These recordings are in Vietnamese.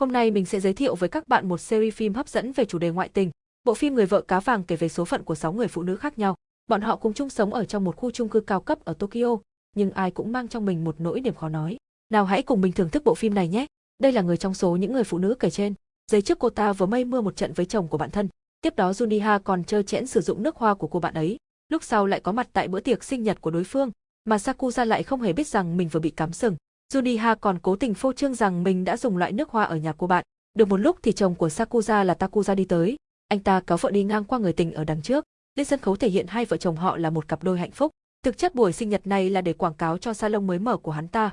Hôm nay mình sẽ giới thiệu với các bạn một series phim hấp dẫn về chủ đề ngoại tình. Bộ phim Người vợ cá vàng kể về số phận của 6 người phụ nữ khác nhau. Bọn họ cùng chung sống ở trong một khu chung cư cao cấp ở Tokyo, nhưng ai cũng mang trong mình một nỗi niềm khó nói. Nào hãy cùng mình thưởng thức bộ phim này nhé. Đây là người trong số những người phụ nữ kể trên. Giấy trước cô ta vừa mây mưa một trận với chồng của bạn thân. Tiếp đó Juniha còn chơi chẽn sử dụng nước hoa của cô bạn ấy. Lúc sau lại có mặt tại bữa tiệc sinh nhật của đối phương, mà Sakuza lại không hề biết rằng mình vừa bị cắm sừng. Juniha còn cố tình phô trương rằng mình đã dùng loại nước hoa ở nhà cô bạn. Được một lúc thì chồng của Sakuza là Takuza đi tới. Anh ta kéo vợ đi ngang qua người tình ở đằng trước. Lên sân khấu thể hiện hai vợ chồng họ là một cặp đôi hạnh phúc. Thực chất buổi sinh nhật này là để quảng cáo cho salon mới mở của hắn ta.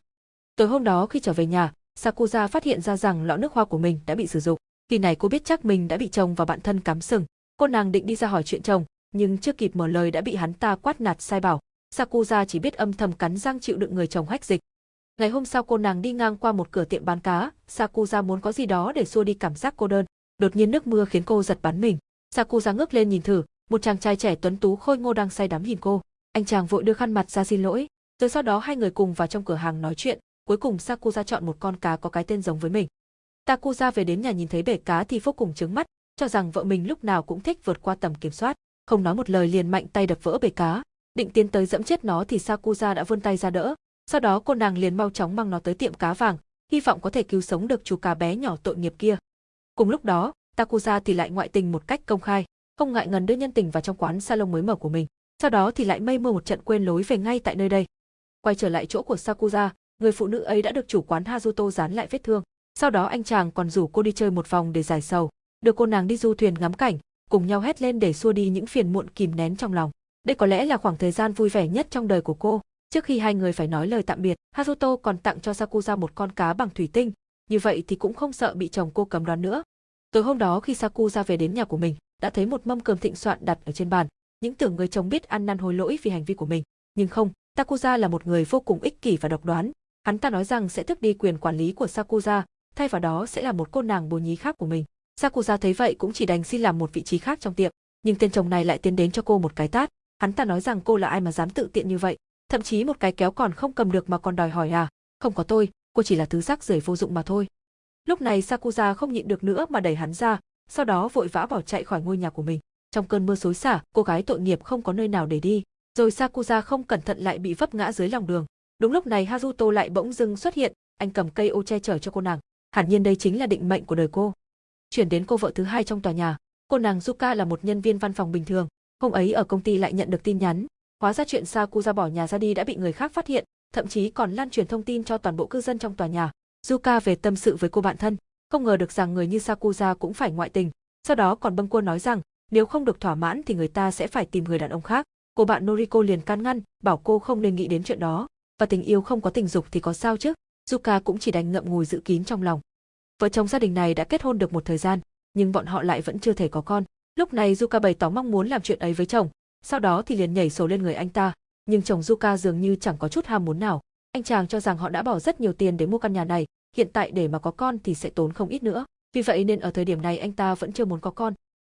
Tối hôm đó khi trở về nhà, Sakuza phát hiện ra rằng lọ nước hoa của mình đã bị sử dụng. Khi này cô biết chắc mình đã bị chồng và bạn thân cắm sừng. Cô nàng định đi ra hỏi chuyện chồng, nhưng chưa kịp mở lời đã bị hắn ta quát nạt sai bảo. Sakuza chỉ biết âm thầm cắn răng chịu đựng người chồng hách dịch. Ngày hôm sau cô nàng đi ngang qua một cửa tiệm bán cá, Sakuza muốn có gì đó để xua đi cảm giác cô đơn. Đột nhiên nước mưa khiến cô giật bắn mình. Sakuza ngước lên nhìn thử, một chàng trai trẻ tuấn tú khôi ngô đang say đắm nhìn cô. Anh chàng vội đưa khăn mặt ra xin lỗi, rồi sau đó hai người cùng vào trong cửa hàng nói chuyện, cuối cùng Sakuza chọn một con cá có cái tên giống với mình. Takuza về đến nhà nhìn thấy bể cá thì vô cùng trứng mắt, cho rằng vợ mình lúc nào cũng thích vượt qua tầm kiểm soát, không nói một lời liền mạnh tay đập vỡ bể cá, định tiến tới dẫm chết nó thì Sakuza đã vươn tay ra đỡ, sau đó cô nàng liền mau chóng mang nó tới tiệm cá vàng, hy vọng có thể cứu sống được chú cá bé nhỏ tội nghiệp kia. Cùng lúc đó, Takuza thì lại ngoại tình một cách công khai, không ngại ngần đưa nhân tình vào trong quán salon mới mở của mình. Sau đó thì lại mây mưa một trận quên lối về ngay tại nơi đây. Quay trở lại chỗ của Sakuza, người phụ nữ ấy đã được chủ quán Hazuto dán lại vết thương. Sau đó anh chàng còn rủ cô đi chơi một vòng để giải sầu, đưa cô nàng đi du thuyền ngắm cảnh, cùng nhau hét lên để xua đi những phiền muộn kìm nén trong lòng. Đây có lẽ là khoảng thời gian vui vẻ nhất trong đời của cô. Trước khi hai người phải nói lời tạm biệt, Haruto còn tặng cho Sakuza một con cá bằng thủy tinh, như vậy thì cũng không sợ bị chồng cô cấm đoán nữa. Tối hôm đó khi Sakuza về đến nhà của mình, đã thấy một mâm cơm thịnh soạn đặt ở trên bàn, những tưởng người chồng biết ăn năn hối lỗi vì hành vi của mình, nhưng không, Takuza là một người vô cùng ích kỷ và độc đoán. Hắn ta nói rằng sẽ tước đi quyền quản lý của Sakuza, thay vào đó sẽ là một cô nàng bồ nhí khác của mình. Sakuza thấy vậy cũng chỉ đành xin làm một vị trí khác trong tiệm, nhưng tên chồng này lại tiến đến cho cô một cái tát. Hắn ta nói rằng cô là ai mà dám tự tiện như vậy, thậm chí một cái kéo còn không cầm được mà còn đòi hỏi à, không có tôi, cô chỉ là thứ rác rưởi vô dụng mà thôi. Lúc này Sakuza không nhịn được nữa mà đẩy hắn ra, sau đó vội vã bỏ chạy khỏi ngôi nhà của mình. Trong cơn mưa xối xả, cô gái tội nghiệp không có nơi nào để đi, rồi Sakuza không cẩn thận lại bị vấp ngã dưới lòng đường. Đúng lúc này Haruto lại bỗng dưng xuất hiện, anh cầm cây ô che chở cho cô nàng. Hẳn nhiên đây chính là định mệnh của đời cô. Chuyển đến cô vợ thứ hai trong tòa nhà, cô nàng Yuka là một nhân viên văn phòng bình thường, hôm ấy ở công ty lại nhận được tin nhắn, Hóa ra chuyện Sakuza bỏ nhà ra đi đã bị người khác phát hiện, thậm chí còn lan truyền thông tin cho toàn bộ cư dân trong tòa nhà. Yuka về tâm sự với cô bạn thân, không ngờ được rằng người như Sakuza cũng phải ngoại tình. Sau đó còn bâng quân nói rằng, nếu không được thỏa mãn thì người ta sẽ phải tìm người đàn ông khác. Cô bạn Noriko liền can ngăn, bảo cô không nên nghĩ đến chuyện đó. Và tình yêu không có tình dục thì có sao chứ? Yuka cũng chỉ đành ngậm ngùi giữ kín trong lòng. Vợ chồng gia đình này đã kết hôn được một thời gian, nhưng bọn họ lại vẫn chưa thể có con. Lúc này Yuka bày tỏ mong muốn làm chuyện ấy với chồng, sau đó thì liền nhảy sổ lên người anh ta, nhưng chồng Yuka dường như chẳng có chút ham muốn nào. Anh chàng cho rằng họ đã bỏ rất nhiều tiền để mua căn nhà này, hiện tại để mà có con thì sẽ tốn không ít nữa. Vì vậy nên ở thời điểm này anh ta vẫn chưa muốn có con.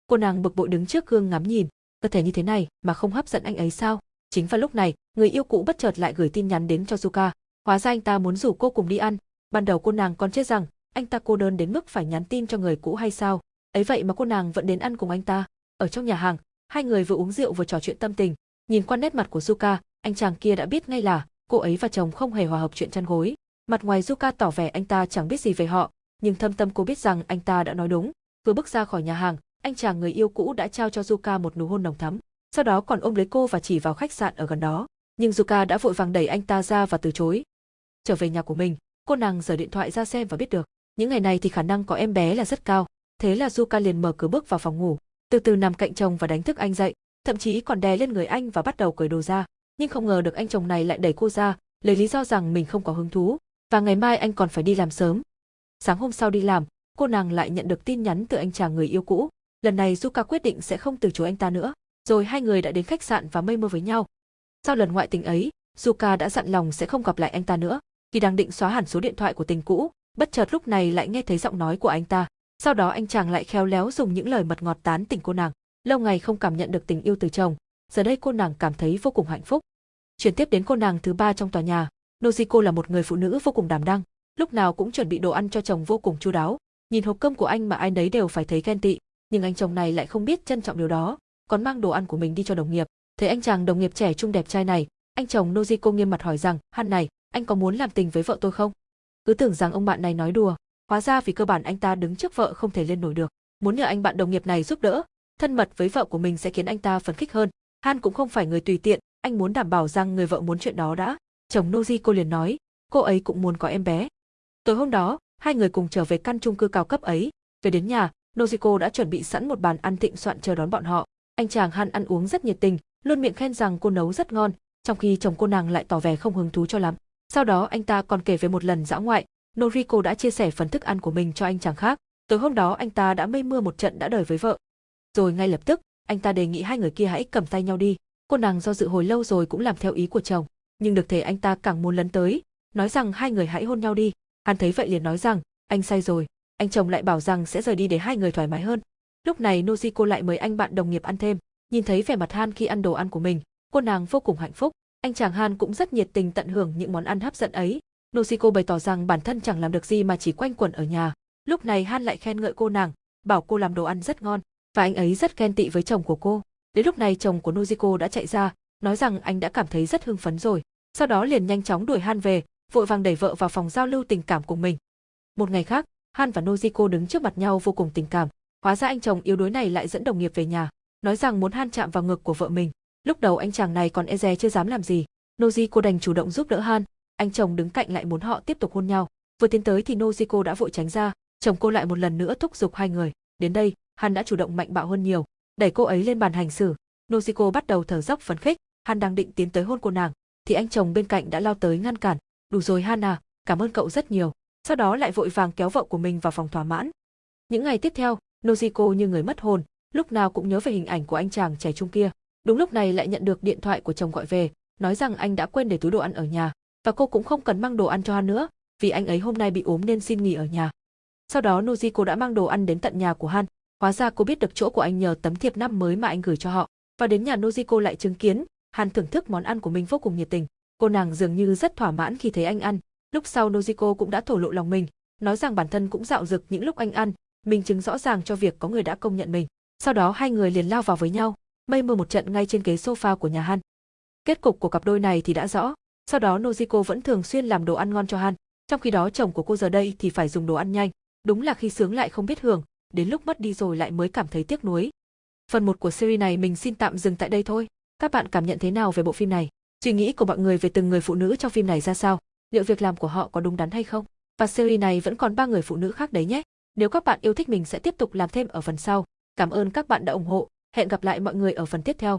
Cô nàng bực bội đứng trước gương ngắm nhìn, cơ thể như thế này mà không hấp dẫn anh ấy sao? Chính vào lúc này, người yêu cũ bất chợt lại gửi tin nhắn đến cho Yuka. Hóa ra anh ta muốn rủ cô cùng đi ăn. Ban đầu cô nàng còn chết rằng anh ta cô đơn đến mức phải nhắn tin cho người cũ hay sao? Ấy vậy mà cô nàng vẫn đến ăn cùng anh ta. Ở trong nhà hàng, Hai người vừa uống rượu vừa trò chuyện tâm tình, nhìn qua nét mặt của Yuka, anh chàng kia đã biết ngay là cô ấy và chồng không hề hòa hợp chuyện chăn gối. Mặt ngoài Yuka tỏ vẻ anh ta chẳng biết gì về họ, nhưng thâm tâm cô biết rằng anh ta đã nói đúng. Vừa bước ra khỏi nhà hàng, anh chàng người yêu cũ đã trao cho Yuka một nụ hôn nồng thắm, sau đó còn ôm lấy cô và chỉ vào khách sạn ở gần đó. Nhưng Yuka đã vội vàng đẩy anh ta ra và từ chối. Trở về nhà của mình, cô nàng giở điện thoại ra xem và biết được, những ngày này thì khả năng có em bé là rất cao. Thế là Yuka liền mở cửa bước vào phòng ngủ, từ từ nằm cạnh chồng và đánh thức anh dậy, thậm chí còn đè lên người anh và bắt đầu cởi đồ ra. Nhưng không ngờ được anh chồng này lại đẩy cô ra, lấy lý do rằng mình không có hứng thú, và ngày mai anh còn phải đi làm sớm. Sáng hôm sau đi làm, cô nàng lại nhận được tin nhắn từ anh chàng người yêu cũ. Lần này Zuka quyết định sẽ không từ chối anh ta nữa. Rồi hai người đã đến khách sạn và mây mưa với nhau. Sau lần ngoại tình ấy, Zuka đã dặn lòng sẽ không gặp lại anh ta nữa. Khi đang định xóa hẳn số điện thoại của tình cũ, bất chợt lúc này lại nghe thấy giọng nói của anh ta. Sau đó anh chàng lại khéo léo dùng những lời mật ngọt tán tỉnh cô nàng. Lâu ngày không cảm nhận được tình yêu từ chồng, giờ đây cô nàng cảm thấy vô cùng hạnh phúc. Chuyển tiếp đến cô nàng thứ ba trong tòa nhà, Nojiko là một người phụ nữ vô cùng đảm đang, lúc nào cũng chuẩn bị đồ ăn cho chồng vô cùng chu đáo. Nhìn hộp cơm của anh mà ai nấy đều phải thấy ghen tị, nhưng anh chồng này lại không biết trân trọng điều đó, còn mang đồ ăn của mình đi cho đồng nghiệp. Thấy anh chàng đồng nghiệp trẻ trung đẹp trai này, anh chồng Nojiko nghiêm mặt hỏi rằng, "Han này, anh có muốn làm tình với vợ tôi không?" Cứ tưởng rằng ông bạn này nói đùa, hóa ra vì cơ bản anh ta đứng trước vợ không thể lên nổi được, muốn nhờ anh bạn đồng nghiệp này giúp đỡ, thân mật với vợ của mình sẽ khiến anh ta phấn khích hơn. Han cũng không phải người tùy tiện, anh muốn đảm bảo rằng người vợ muốn chuyện đó đã. Chồng Nojiko liền nói, cô ấy cũng muốn có em bé. Tối hôm đó, hai người cùng trở về căn chung cư cao cấp ấy. Về đến nhà, Nojiko đã chuẩn bị sẵn một bàn ăn thịnh soạn chờ đón bọn họ. Anh chàng Han ăn uống rất nhiệt tình, luôn miệng khen rằng cô nấu rất ngon, trong khi chồng cô nàng lại tỏ vẻ không hứng thú cho lắm. Sau đó anh ta còn kể về một lần dã ngoại, Noriko đã chia sẻ phần thức ăn của mình cho anh chàng khác. Tối hôm đó anh ta đã mây mưa một trận đã đời với vợ. Rồi ngay lập tức, anh ta đề nghị hai người kia hãy cầm tay nhau đi. Cô nàng do dự hồi lâu rồi cũng làm theo ý của chồng, nhưng được thể anh ta càng muốn lấn tới, nói rằng hai người hãy hôn nhau đi. Hắn thấy vậy liền nói rằng, anh sai rồi. Anh chồng lại bảo rằng sẽ rời đi để hai người thoải mái hơn. Lúc này Nojiko lại mời anh bạn đồng nghiệp ăn thêm. Nhìn thấy vẻ mặt Han khi ăn đồ ăn của mình, cô nàng vô cùng hạnh phúc. Anh chàng Han cũng rất nhiệt tình tận hưởng những món ăn hấp dẫn ấy. Nosiko bày tỏ rằng bản thân chẳng làm được gì mà chỉ quanh quẩn ở nhà. Lúc này Han lại khen ngợi cô nàng, bảo cô làm đồ ăn rất ngon, và anh ấy rất ghen tị với chồng của cô. Đến lúc này chồng của Nojiko đã chạy ra, nói rằng anh đã cảm thấy rất hưng phấn rồi. Sau đó liền nhanh chóng đuổi Han về, vội vàng đẩy vợ vào phòng giao lưu tình cảm cùng mình. Một ngày khác, Han và Nojiko đứng trước mặt nhau vô cùng tình cảm. Hóa ra anh chồng yếu đuối này lại dẫn đồng nghiệp về nhà, nói rằng muốn Han chạm vào ngực của vợ mình. Lúc đầu anh chàng này còn e dè chưa dám làm gì. Nojiko đành chủ động giúp đỡ Han, anh chồng đứng cạnh lại muốn họ tiếp tục hôn nhau. Vừa tiến tới thì Nojiko đã vội tránh ra, chồng cô lại một lần nữa thúc giục hai người. Đến đây, Han đã chủ động mạnh bạo hơn nhiều, đẩy cô ấy lên bàn hành xử. Nojiko bắt đầu thở dốc phấn khích, Han đang định tiến tới hôn cô nàng, thì anh chồng bên cạnh đã lao tới ngăn cản. Đủ rồi Han cảm ơn cậu rất nhiều. Sau đó lại vội vàng kéo vợ của mình vào phòng thỏa mãn. Những ngày tiếp theo, Nojiko như người mất hồn, lúc nào cũng nhớ về hình ảnh của anh chàng trẻ trung kia. Đúng lúc này lại nhận được điện thoại của chồng gọi về, nói rằng anh đã quên để túi đồ ăn ở nhà, và cô cũng không cần mang đồ ăn cho Han nữa, vì anh ấy hôm nay bị ốm nên xin nghỉ ở nhà. Sau đó Nojiko đã mang đồ ăn đến tận nhà của Han, hóa ra cô biết được chỗ của anh nhờ tấm thiệp năm mới mà anh gửi cho họ. Và đến nhà Nojiko lại chứng kiến, Han thưởng thức món ăn của mình vô cùng nhiệt tình. Cô nàng dường như rất thỏa mãn khi thấy anh ăn. Lúc sau Nojiko cũng đã thổ lộ lòng mình, nói rằng bản thân cũng dạo dực những lúc anh ăn, minh chứng rõ ràng cho việc có người đã công nhận mình. Sau đó hai người liền lao vào với nhau, mây mưa một trận ngay trên ghế sofa của nhà Han. Kết cục của cặp đôi này thì đã rõ, sau đó Nojiko vẫn thường xuyên làm đồ ăn ngon cho Han, trong khi đó chồng của cô giờ đây thì phải dùng đồ ăn nhanh, đúng là khi sướng lại không biết hưởng, đến lúc mất đi rồi lại mới cảm thấy tiếc nuối. Phần 1 của series này mình xin tạm dừng tại đây thôi. Các bạn cảm nhận thế nào về bộ phim này? Suy nghĩ của mọi người về từng người phụ nữ trong phim này ra sao? Liệu việc làm của họ có đúng đắn hay không? Và series này vẫn còn ba người phụ nữ khác đấy nhé. Nếu các bạn yêu thích mình sẽ tiếp tục làm thêm ở phần sau. Cảm ơn các bạn đã ủng hộ. Hẹn gặp lại mọi người ở phần tiếp theo.